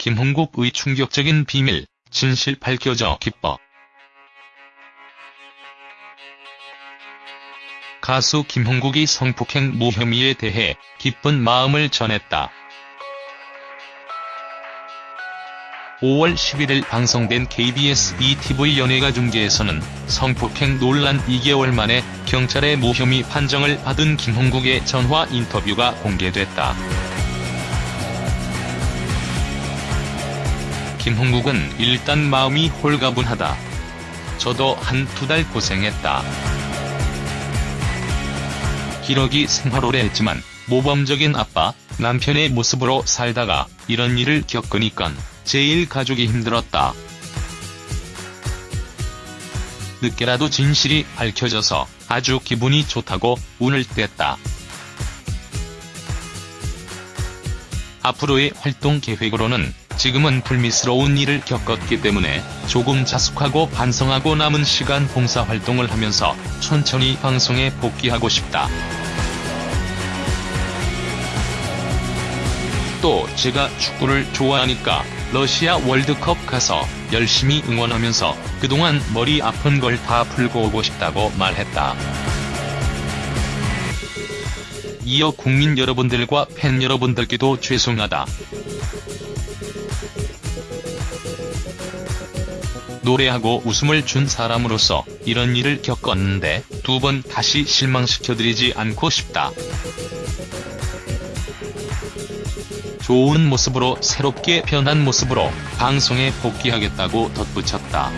김홍국의 충격적인 비밀, 진실 밝혀져 기뻐. 가수 김홍국이 성폭행 무혐의에 대해 기쁜 마음을 전했다. 5월 11일 방송된 KBS ETV 연예가 중계에서는 성폭행 논란 2개월 만에 경찰의 무혐의 판정을 받은 김홍국의 전화 인터뷰가 공개됐다. 김홍국은 일단 마음이 홀가분하다. 저도 한 두 달 고생했다. 기러기 생활 오래 했지만 모범적인 아빠, 남편의 모습으로 살다가 이런 일을 겪으니깐 제일 가족이 힘들었다. 늦게라도 진실이 밝혀져서 아주 기분이 좋다고 운을 뗐다. 앞으로의 활동 계획으로는 지금은 불미스러운 일을 겪었기 때문에 조금 자숙하고 반성하고 남은 시간 봉사활동을 하면서 천천히 방송에 복귀하고 싶다. 또 제가 축구를 좋아하니까 러시아 월드컵 가서 열심히 응원하면서 그동안 머리 아픈 걸 다 풀고 오고 싶다고 말했다. 이어 국민 여러분들과 팬 여러분들께도 죄송하다. 노래하고 웃음을 준 사람으로서 이런 일을 겪었는데 두 번 다시 실망시켜드리지 않고 싶다. 좋은 모습으로 새롭게 변한 모습으로 방송에 복귀하겠다고 덧붙였다.